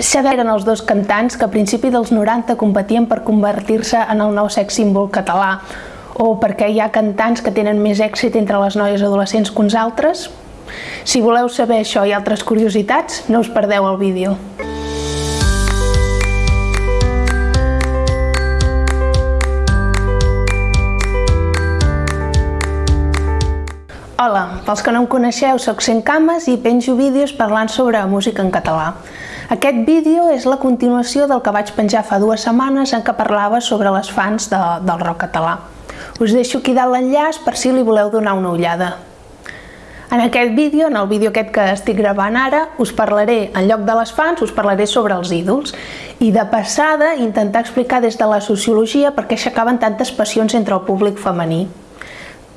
Saber eren els dos cantants que a principi dels 90 competien per convertir-se en el nou sex símbol català o perquè hi ha cantants que tenen més èxit entre les noies adolescents que uns altres? Si voleu saber això i altres curiositats, no us perdeu el vídeo. Hola, pels que no em coneixeu, sóc Cent Cames i penjo vídeos parlant sobre música en català. Aquest vídeo és la continuació del que vaig penjar fa dues setmanes en què parlava sobre les fans de, del rock català. Us deixo aquí dalt l'enllaç per si li voleu donar una ullada. En aquest vídeo, en el vídeo aquest que estic gravant ara, us parlaré, en lloc de les fans, us parlaré sobre els ídols i de passada intentar explicar des de la sociologia per què aixecaven tantes passions entre el públic femení.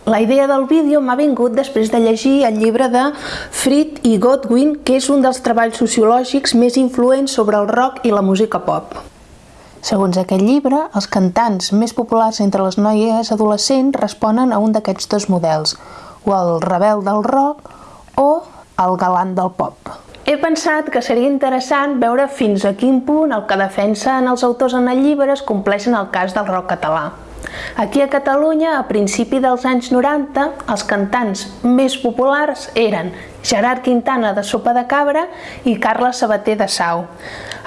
La idea del vídeo m'ha vingut després de llegir el llibre de Fried i Godwin, que és un dels treballs sociològics més influents sobre el rock i la música pop. Segons aquest llibre, els cantants més populars entre les noies adolescents responen a un d'aquests dos models, o el rebel del rock o el galant del pop. He pensat que seria interessant veure fins a quin punt el que defensen els autors en el llibre es compleix en el cas del rock català. Aquí a Catalunya, a principi dels anys 90, els cantants més populars eren Gerard Quintana de Sopa de Cabra i Carles Sabater de Sau.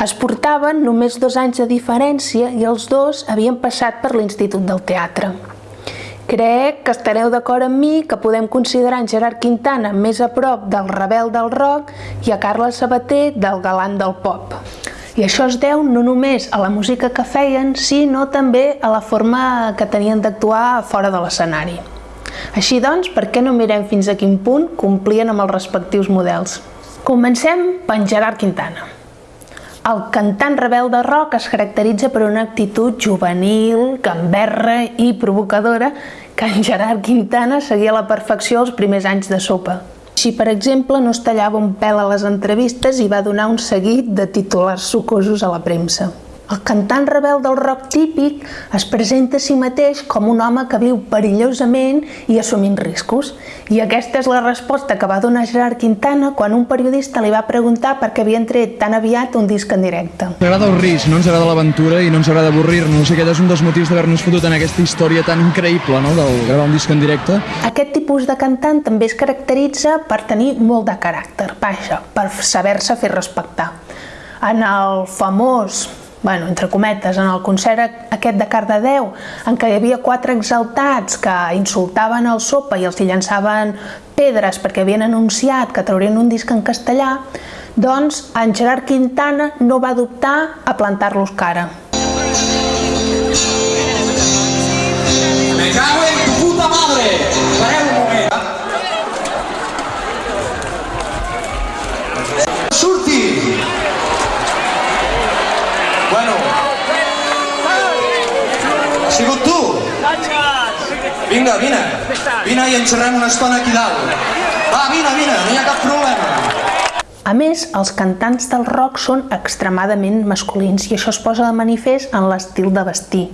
Es portaven només dos anys de diferència i els dos havien passat per l'Institut del Teatre. Crec que estareu d'acord amb mi que podem considerar en Gerard Quintana més a prop del rebel del rock i a Carles Sabater del galant del pop. I això es deu no només a la música que feien, sinó també a la forma que tenien d'actuar fora de l'escenari. Així doncs, per què no mirem fins a quin punt complien amb els respectius models? Comencem per Gerard Quintana. El cantant rebel de rock es caracteritza per una actitud juvenil, gamberra i provocadora que en Gerard Quintana seguia a la perfecció els primers anys de sopa. Així, per exemple, no es tallava un pèl a les entrevistes i va donar un seguit de titulars sucosos a la premsa. El cantant rebel del rock típic es presenta a si mateix com un home que viu perillosament i assumint riscos. I aquesta és la resposta que va donar Gerard Quintana quan un periodista li va preguntar per què havien tret tan aviat un disc en directe. Ens agrada el risc, no ens agrada l'aventura i no ens agrada avorrir-nos. Aquest és un dels motius d'haver-nos fotut en aquesta història tan increïble, no?, del gravar un disc en directe. Aquest tipus de cantant també es caracteritza per tenir molt de caràcter, vaja, per saber-se fer respectar. En el famós bueno, entre cometes, en el concert aquest de Cardedeu, en què hi havia quatre exaltats que insultaven el sopa i els hi llançaven pedres perquè havien anunciat que traurien un disc en castellà, doncs en Gerard Quintana no va dubtar a plantar-los cara. Me cago en tu puta madre! Pareu un moment. Surti! Bueno. Ha sigut tu? Vinga, vine. Vine i en xerrem una estona aquí dalt. Va, vine, vine, no hi ha cap problema. A més, els cantants del rock són extremadament masculins i això es posa de manifest en l'estil de vestir.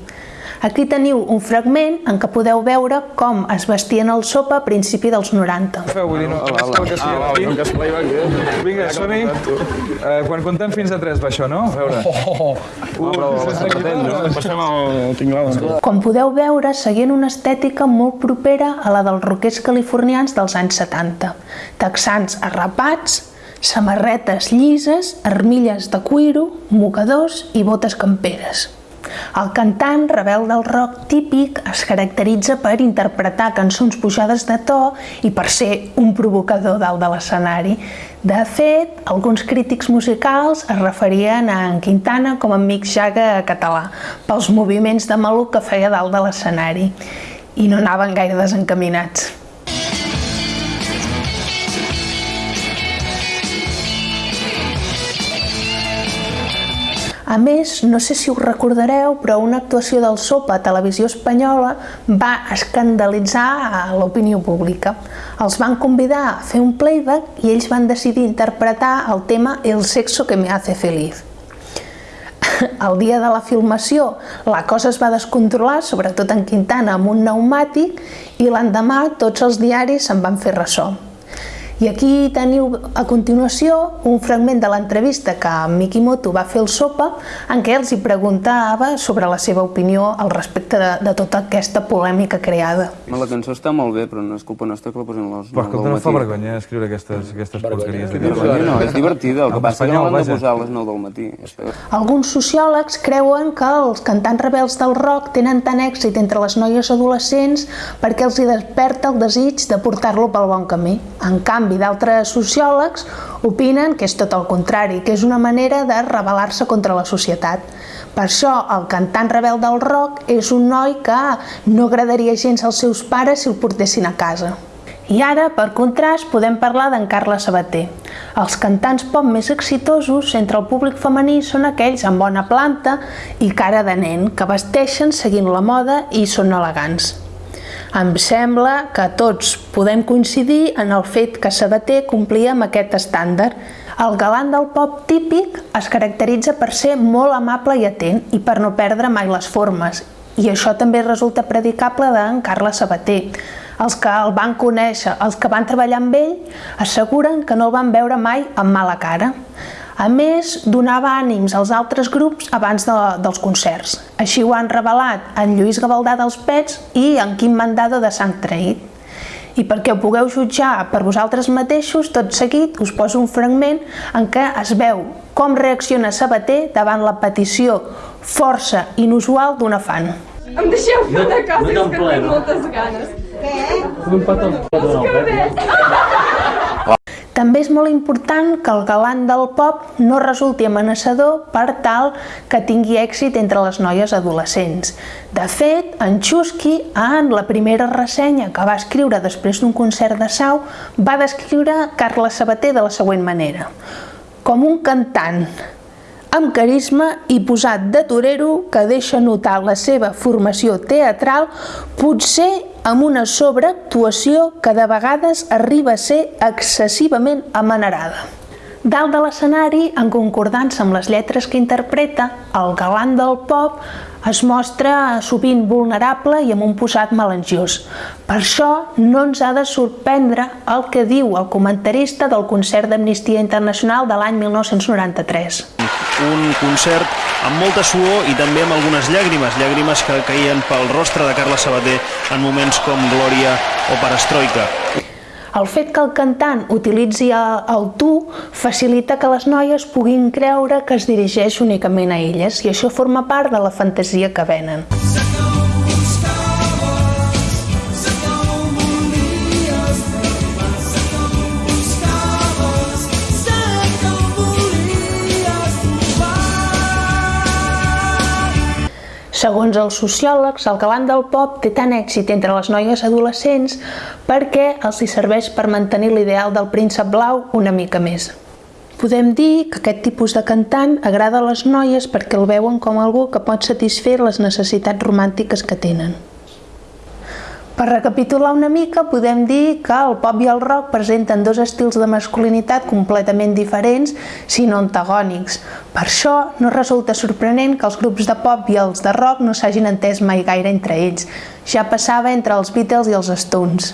Aquí teniu un fragment en què podeu veure com es vestien el sopa a principi dels 90. Feu, vull dir, no, no que sigui Vinga, som-hi. Eh, quan contem fins a 3 va això, no? A veure. Com podeu veure, seguien una estètica molt propera a la dels roquers californians dels anys 70. Texans arrapats, samarretes llises, armilles de cuiro, mocadors i botes camperes. El cantant, rebel del rock típic, es caracteritza per interpretar cançons pujades de to i per ser un provocador dalt de l'escenari. De fet, alguns crítics musicals es referien a en Quintana com a Mick Jagger català, pels moviments de maluc que feia dalt de l'escenari, i no anaven gaire desencaminats. A més, no sé si us recordareu, però una actuació del Sopa a Televisió Espanyola va escandalitzar a l'opinió pública. Els van convidar a fer un playback i ells van decidir interpretar el tema El sexo que me hace feliz. El dia de la filmació la cosa es va descontrolar, sobretot en Quintana, amb un pneumàtic, i l'endemà tots els diaris se'n van fer ressò. I aquí teniu a continuació un fragment de l'entrevista que Mikimoto va fer al Sopa en què els hi preguntava sobre la seva opinió al respecte de, de tota aquesta polèmica creada. La cançó està molt bé, però no és culpa nostra que la posin als Però 9 escolta, del no fa vergonya escriure aquestes, aquestes porqueries. no, és divertida, el que passa és que no l'han de posar a les 9 del matí. Alguns sociòlegs creuen que els cantants rebels del rock tenen tant èxit entre les noies adolescents perquè els hi desperta el desig de portar-lo pel bon camí. En canvi, d'altres sociòlegs opinen que és tot el contrari, que és una manera de rebel·lar-se contra la societat. Per això, el cantant rebel del rock és un noi que no agradaria gens als seus pares si el portessin a casa. I ara, per contrast, podem parlar d'en Carles Sabater. Els cantants pop més exitosos entre el públic femení són aquells amb bona planta i cara de nen, que vesteixen seguint la moda i són elegants. Em sembla que tots podem coincidir en el fet que Sabater complia amb aquest estàndard. El galant del pop típic es caracteritza per ser molt amable i atent i per no perdre mai les formes. I això també resulta predicable d'en Carles Sabater. Els que el van conèixer, els que van treballar amb ell, asseguren que no el van veure mai amb mala cara. A més, donava ànims als altres grups abans de, dels concerts. Així ho han revelat en Lluís Gavaldà dels Pets i en Quim Mandado de Sant Traït. I perquè ho pugueu jutjar per vosaltres mateixos, tot seguit us poso un fragment en què es veu com reacciona Sabater davant la petició força inusual d'un fan. Em deixeu fer una cosa, és que tinc moltes ganes. També és molt important que el galant del pop no resulti amenaçador per tal que tingui èxit entre les noies adolescents. De fet, en Chusky, en la primera ressenya que va escriure després d'un concert de Sau, va descriure Carles Sabater de la següent manera. Com un cantant amb carisma i posat de torero que deixa notar la seva formació teatral, potser amb una sobreactuació que de vegades arriba a ser excessivament amanerada. Dalt de l'escenari, en concordança amb les lletres que interpreta, el galant del pop es mostra sovint vulnerable i amb un posat melangiós. Per això no ens ha de sorprendre el que diu el comentarista del concert d'Amnistia Internacional de l'any 1993. un concert amb molta suor i també amb algunes llàgrimes, llàgrimes que caien pel rostre de Carles Sabater en moments com Glòria o Perestroika. El fet que el cantant utilitzi el, tu facilita que les noies puguin creure que es dirigeix únicament a elles i això forma part de la fantasia que venen. Segons els sociòlegs, el galant del pop té tant èxit entre les noies adolescents perquè els hi serveix per mantenir l'ideal del príncep blau una mica més. Podem dir que aquest tipus de cantant agrada a les noies perquè el veuen com algú que pot satisfer les necessitats romàntiques que tenen. Per recapitular una mica, podem dir que el pop i el rock presenten dos estils de masculinitat completament diferents, si no antagònics. Per això, no resulta sorprenent que els grups de pop i els de rock no s'hagin entès mai gaire entre ells. Ja passava entre els Beatles i els Stones.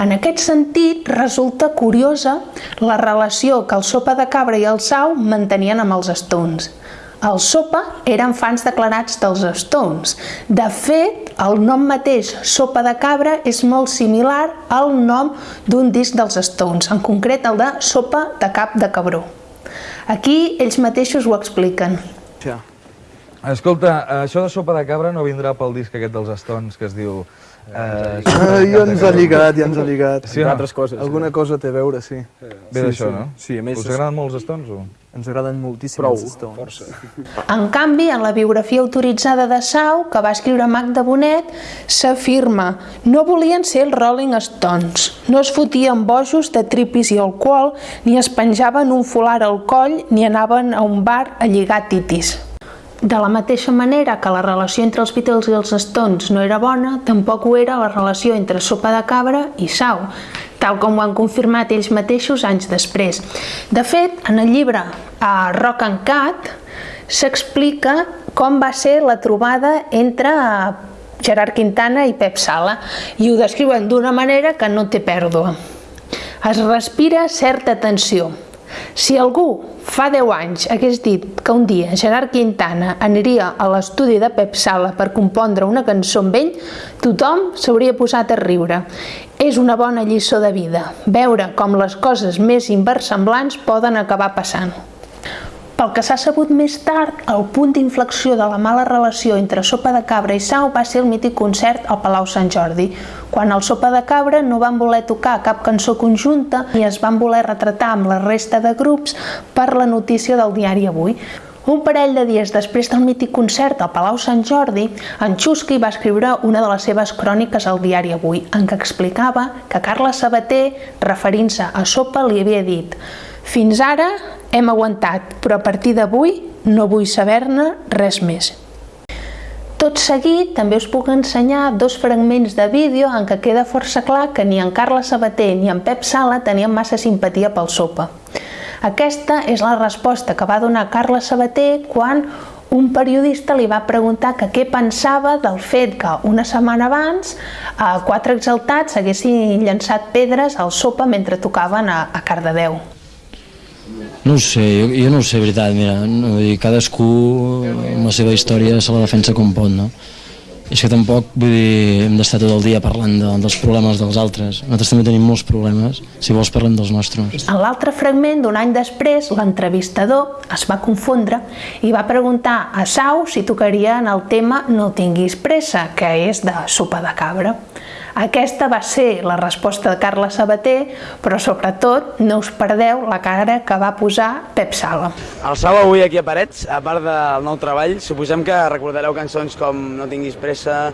En aquest sentit, resulta curiosa la relació que el Sopa de Cabra i el Sau mantenien amb els Stones. Els Sopa eren fans declarats dels Stones. De fet, el nom mateix, Sopa de Cabra, és molt similar al nom d'un disc dels Stones, en concret el de Sopa de Cap de Cabró. Aquí ells mateixos ho expliquen. Escolta, això de sopa de cabra no vindrà pel disc aquest dels Stones que es diu... Eh, Ah, ja ens ha lligat, ja ens ha lligat. Sí no? altres coses. Alguna cosa té a veure, sí. Ve Sí, d'això, sí. no? Sí, a més... Us agraden molt els Stones o...? Ens agraden moltíssim Prou, els Stones. força. En canvi, en la biografia autoritzada de Sau, que va escriure Magda Bonet, s'afirma no volien ser els Rolling Stones, no es fotien bojos de tripis i alcohol, ni es penjaven un folar al coll, ni anaven a un bar a lligar titis. De la mateixa manera que la relació entre els Beatles i els Stones no era bona, tampoc ho era la relació entre Sopa de Cabra i Sau, tal com ho han confirmat ells mateixos anys després. De fet, en el llibre a Rock and Cat s'explica com va ser la trobada entre Gerard Quintana i Pep Sala i ho descriuen d'una manera que no té pèrdua. Es respira certa tensió. Si algú fa 10 anys hagués dit que un dia Gerard Quintana aniria a l'estudi de Pep Sala per compondre una cançó amb ell, tothom s'hauria posat a riure. És una bona lliçó de vida, veure com les coses més inversemblants poden acabar passant. Pel que s'ha sabut més tard, el punt d'inflexió de la mala relació entre Sopa de Cabra i Sau va ser el mític concert al Palau Sant Jordi, quan el Sopa de Cabra no van voler tocar cap cançó conjunta i es van voler retratar amb la resta de grups per la notícia del diari Avui. Un parell de dies després del mític concert al Palau Sant Jordi, en Chusky va escriure una de les seves cròniques al diari Avui, en què explicava que Carla Sabater, referint-se a Sopa, li havia dit «Fins ara hem aguantat, però a partir d'avui no vull saber-ne res més». Tot seguit també us puc ensenyar dos fragments de vídeo en què queda força clar que ni en Carla Sabater ni en Pep Sala tenien massa simpatia pel Sopa. Aquesta és la resposta que va donar Carla Sabater quan un periodista li va preguntar que què pensava del fet que una setmana abans eh, quatre exaltats haguessin llançat pedres al sopa mentre tocaven a, a Cardedeu. No ho sé, jo, jo no ho sé, veritat, mira, no, dir, cadascú amb la seva història se la defensa com pot, no? És que tampoc, vull dir, hem d'estar tot el dia parlant de, dels problemes dels altres. Nosaltres també tenim molts problemes, si vols parlem dels nostres. En l'altre fragment, d'un any després, l'entrevistador es va confondre i va preguntar a Sau si tocaria en el tema No tinguis pressa, que és de sopa de cabra. Aquesta va ser la resposta de Carla Sabater, però sobretot no us perdeu la cara que va posar Pep Sala. El Sau avui aquí a Parets, a part del nou treball, suposem que recordareu cançons com No tinguis pressa,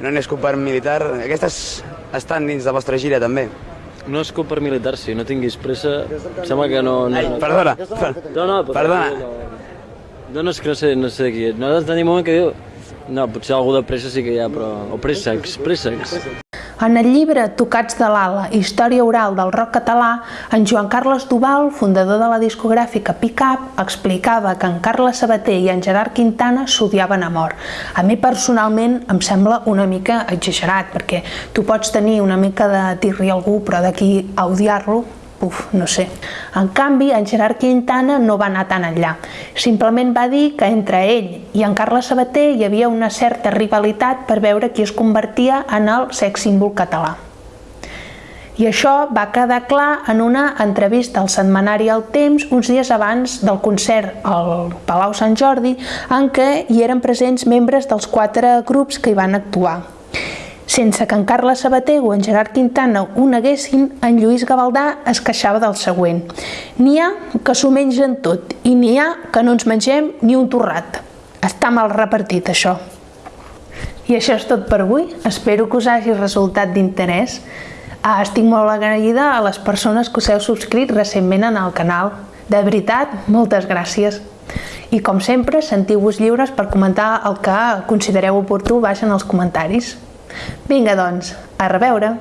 No n'és per militar, aquestes estan dins de la vostra gira també. No és per militar, sí, no tinguis pressa, em sembla que no... no Ai, perdona, per... no, no, perdona. No, no, és que no sé, no sé qui és. Nosaltres tenim un moment que diu... No, potser algú de pressa sí que hi ha, però... O préssecs, préssecs. En el llibre Tocats de l'ala, història oral del rock català, en Joan Carles Duval, fundador de la discogràfica Pickup, explicava que en Carles Sabater i en Gerard Quintana s'odiaven a mort. A mi personalment em sembla una mica exagerat, perquè tu pots tenir una mica de tirri a algú, però d'aquí a odiar-lo, Uf, no sé. En canvi, en Gerard Quintana no va anar tan enllà. Simplement va dir que entre ell i en Carles Sabater hi havia una certa rivalitat per veure qui es convertia en el sex símbol català. I això va quedar clar en una entrevista al setmanari El Temps uns dies abans del concert al Palau Sant Jordi en què hi eren presents membres dels quatre grups que hi van actuar. Sense que en Carles Sabater o en Gerard Quintana ho neguessin, en Lluís Gavaldà es queixava del següent. N'hi ha que s'ho mengen tot i n'hi ha que no ens mengem ni un torrat. Està mal repartit, això. I això és tot per avui. Espero que us hagi resultat d'interès. Ah, estic molt agraïda a les persones que us heu subscrit recentment en el canal. De veritat, moltes gràcies. I com sempre, sentiu-vos lliures per comentar el que considereu oportú baix en els comentaris. Vinga, doncs, a reveure!